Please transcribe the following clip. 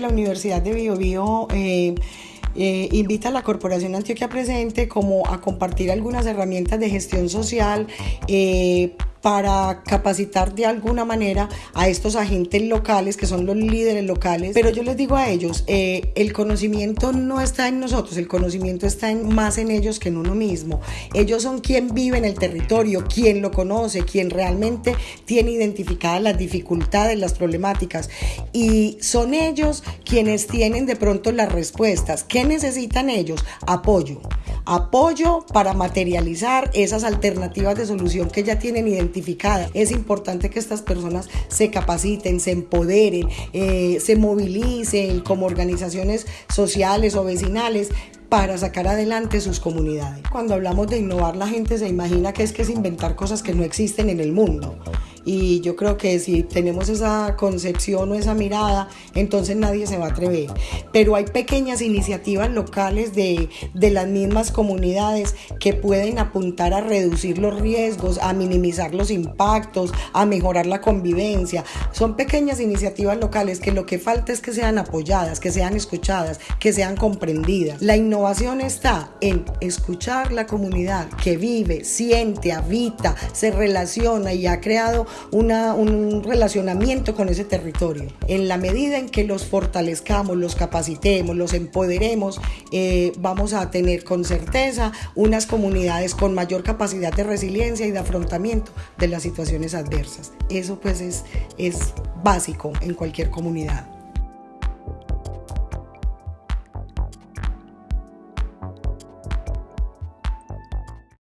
La Universidad de Biobío eh, eh, invita a la Corporación Antioquia Presente como a compartir algunas herramientas de gestión social eh, para capacitar de alguna manera a estos agentes locales que son los líderes locales. Pero yo les digo a ellos, eh, el conocimiento no está en nosotros, el conocimiento está más en ellos que en uno mismo. Ellos son quien vive en el territorio, quien lo conoce, quien realmente tiene identificadas las dificultades, las problemáticas. Y son ellos quienes tienen de pronto las respuestas. ¿Qué necesitan ellos? Apoyo apoyo para materializar esas alternativas de solución que ya tienen identificadas. Es importante que estas personas se capaciten, se empoderen, eh, se movilicen como organizaciones sociales o vecinales para sacar adelante sus comunidades. Cuando hablamos de innovar, la gente se imagina que es que es inventar cosas que no existen en el mundo. Y yo creo que si tenemos esa concepción o esa mirada, entonces nadie se va a atrever. Pero hay pequeñas iniciativas locales de, de las mismas comunidades que pueden apuntar a reducir los riesgos, a minimizar los impactos, a mejorar la convivencia. Son pequeñas iniciativas locales que lo que falta es que sean apoyadas, que sean escuchadas, que sean comprendidas. La innovación está en escuchar la comunidad que vive, siente, habita, se relaciona y ha creado un relacionamiento con ese territorio. En la medida en que los fortalezcamos, los capacitemos, los empoderemos, eh, vamos a tener con certeza unas comunidades con mayor capacidad de resiliencia y de afrontamiento de las situaciones adversas. Eso pues es, es básico en cualquier comunidad.